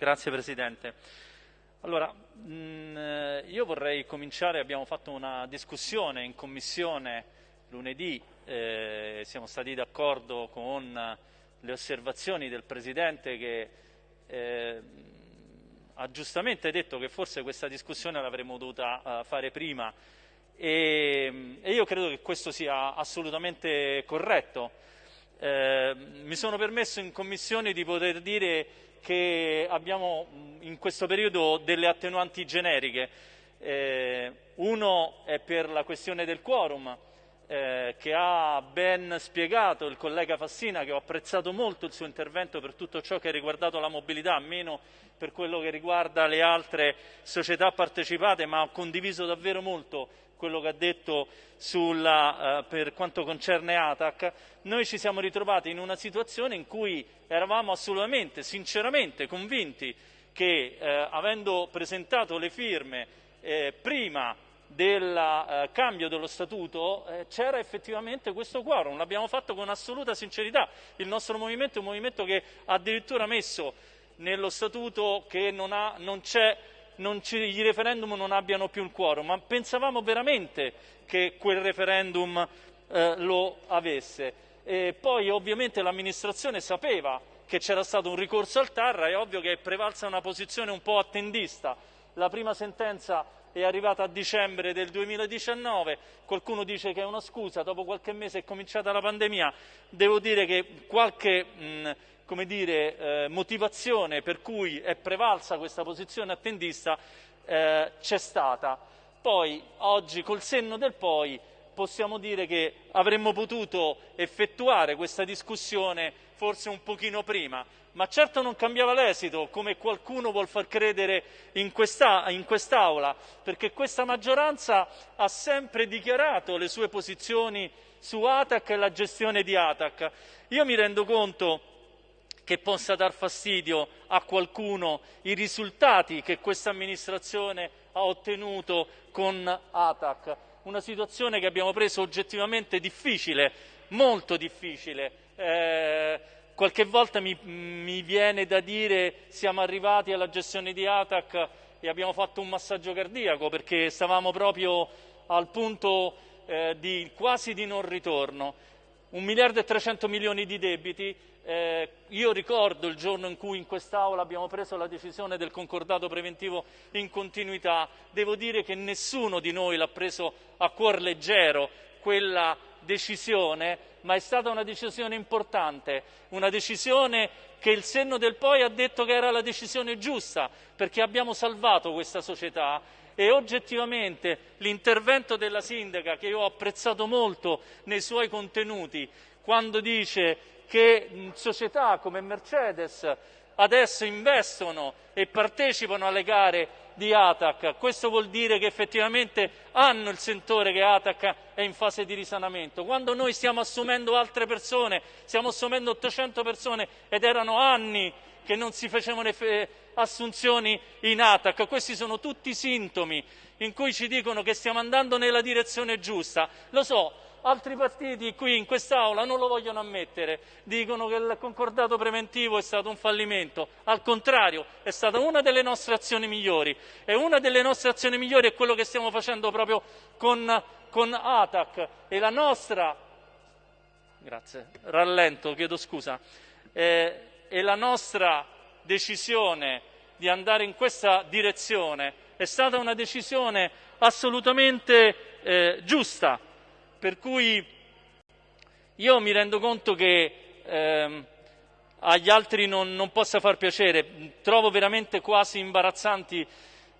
Grazie Presidente. Allora, mh, mm, eh, io vorrei cominciare, abbiamo fatto una discussione in Commissione lunedì, eh, siamo stati d'accordo con le osservazioni del Presidente che eh, ha giustamente detto che forse questa discussione l'avremmo dovuta uh, fare prima e, e, io credo che questo sia assolutamente corretto. Eh, mi sono permesso in Commissione di poter dire che abbiamo in questo periodo delle attenuanti generiche. Eh, uno è per la questione del quorum, eh, che ha ben spiegato il collega Fassina, che ho apprezzato molto il suo intervento per tutto ciò che ha riguardato la mobilità, meno per quello che riguarda le altre società partecipate, ma ho condiviso davvero molto quello che ha detto sulla, eh, per quanto concerne ATAC, noi ci siamo ritrovati in una situazione in cui eravamo assolutamente, sinceramente convinti che eh, avendo presentato le firme eh, prima del eh, cambio dello statuto eh, c'era effettivamente questo quorum, l'abbiamo fatto con assoluta sincerità. Il nostro movimento è un movimento che ha addirittura messo nello statuto che non, ha, non c'è ci, i referendum non abbiano più il quorum, ma pensavamo veramente che quel referendum eh, lo avesse. E poi ovviamente l'amministrazione sapeva che c'era stato un ricorso al TAR, è ovvio che è prevalsa una posizione un po' attendista. La prima sentenza è arrivata a dicembre del 2019, qualcuno dice che è una scusa, dopo qualche mese è cominciata la pandemia, devo dire che qualche mh, come dire, eh, motivazione per cui è prevalsa questa posizione attendista eh, c'è stata. Poi oggi col senno del poi possiamo dire che avremmo potuto effettuare questa discussione forse un pochino prima, ma certo non cambiava l'esito, come qualcuno vuol far credere in, questa, in quest'Aula, perché questa maggioranza ha sempre dichiarato le sue posizioni su ATAC e la gestione di ATAC. Io mi rendo conto che possa dar fastidio a qualcuno i risultati che questa amministrazione ha ottenuto con ATAC. Una situazione che abbiamo preso oggettivamente difficile, molto difficile. Eh, Qualche volta mi, mi, viene da dire siamo arrivati alla gestione di ATAC e abbiamo fatto un massaggio cardiaco perché stavamo proprio al punto eh, di, quasi di non ritorno. Un miliardo e 300 milioni di debiti, eh, io ricordo il giorno in cui in quest'Aula abbiamo preso la decisione del concordato preventivo in continuità, devo dire che nessuno di noi l'ha preso a cuor leggero quella decisione ma è stata una decisione importante, una decisione che il senno del poi ha detto che era la decisione giusta, perché abbiamo salvato questa società. E oggettivamente l'intervento della sindaca, che io ho apprezzato molto nei suoi contenuti, quando dice che società come Mercedes adesso investono e partecipano alle gare di ATAC. Questo vuol dire che effettivamente hanno il sentore che ATAC è in fase di risanamento. Quando noi stiamo assumendo altre persone, stiamo assumendo 800 persone ed erano anni che non si facevano assunzioni in ATAC, questi sono tutti sintomi in cui ci dicono che stiamo andando nella direzione giusta. Lo so, altri partiti qui in quest'Aula non lo vogliono ammettere, dicono che il concordato preventivo è stato un fallimento, al contrario è stata una delle nostre azioni migliori. E una delle nostre azioni migliori è quello che stiamo facendo proprio con, con ATAC e la nostra, grazie, rallento, chiedo scusa, eh, e la nostra decisione di andare in questa direzione. È stata una decisione assolutamente eh, giusta per cui io mi rendo conto che ehm, agli altri non, non, possa far piacere, trovo veramente quasi imbarazzanti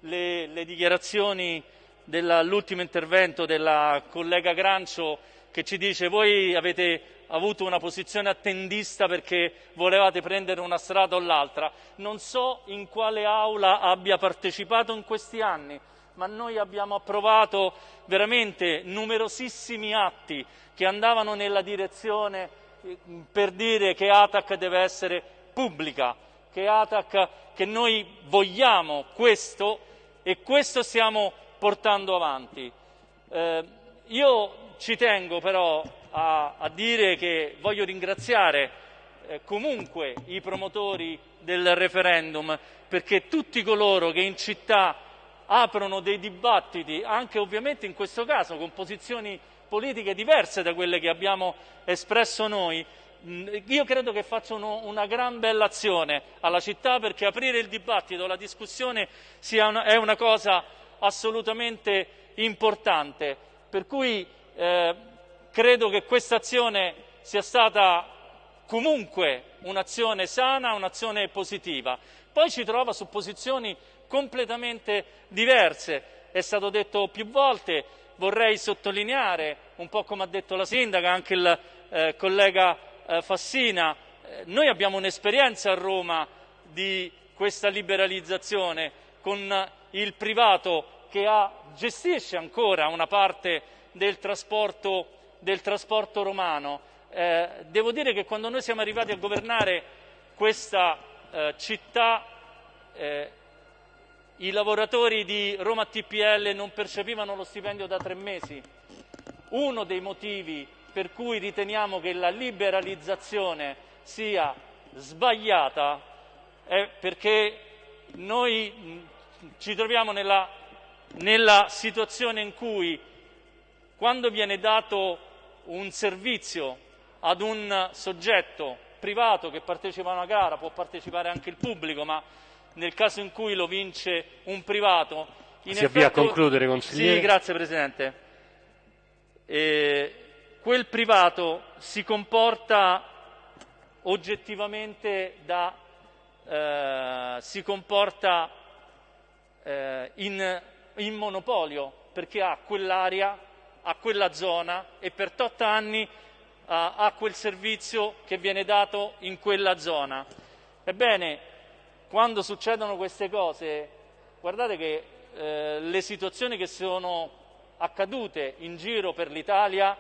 le, le dichiarazioni dell'ultimo intervento della collega Grancio che ci dice voi avete avuto una posizione attendista perché volevate prendere una strada o l'altra. Non so in quale aula abbia partecipato in questi anni, ma noi abbiamo approvato veramente numerosissimi atti che andavano nella direzione eh, per dire che ATAC deve essere pubblica, che ATAC, che noi vogliamo questo e questo stiamo portando avanti. Eh, io ci tengo però a, a, dire che voglio ringraziare eh, comunque i promotori del referendum, perché tutti coloro che in città aprono dei dibattiti, anche ovviamente in questo caso con posizioni politiche diverse da quelle che abbiamo espresso noi, io credo che facciano una gran bella azione alla città perché aprire il dibattito, la discussione una, è una cosa assolutamente importante. Per cui eh, credo che questa azione sia stata comunque un'azione sana, un'azione positiva. Poi ci trova su posizioni completamente diverse. È stato detto più volte, vorrei sottolineare, un po' come ha detto la sindaca, anche il eh, collega eh, Fassina, eh, noi abbiamo un'esperienza a Roma di questa liberalizzazione con il privato che ha, gestisce ancora una parte del trasporto, del trasporto romano. Eh, devo dire che quando noi siamo arrivati a governare questa eh, città eh, i lavoratori di Roma TPL non percepivano lo stipendio da tre mesi. Uno dei motivi per cui riteniamo che la liberalizzazione sia sbagliata è perché noi ci troviamo nella, nella situazione in cui quando viene dato un servizio ad un soggetto privato che partecipa a una gara, può partecipare anche il pubblico, ma nel caso in cui lo vince un privato. si effetto, avvia a concludere, consigliere. Sì, grazie Presidente. Eh, quel privato si comporta oggettivamente da, eh, si comporta eh, in, in monopolio perché ha quell'area, ha quella zona e per 8 anni ha quel servizio che viene dato in quella zona. Ebbene, quando succedono queste cose, guardate che eh, le situazioni che sono accadute in giro per l'Italia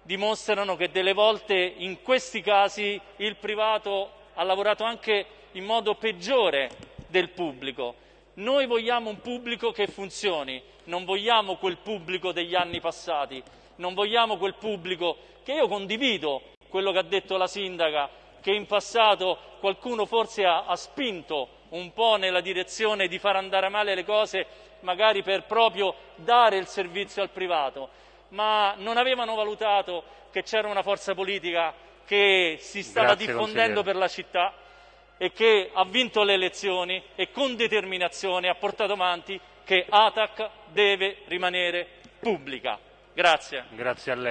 dimostrano che delle volte in questi casi il privato ha lavorato anche in modo peggiore del pubblico. Noi vogliamo un pubblico che funzioni, non vogliamo quel pubblico degli anni passati, non vogliamo quel pubblico che io condivido quello che ha detto la sindaca che in passato qualcuno forse ha, ha spinto un po' nella direzione di far andare male le cose, magari per proprio dare il servizio al privato, ma non avevano valutato che c'era una forza politica che si stava Grazie, diffondendo per la città e che ha vinto le elezioni e con determinazione ha portato avanti che ATAC deve rimanere pubblica. Grazie. Grazie a lei.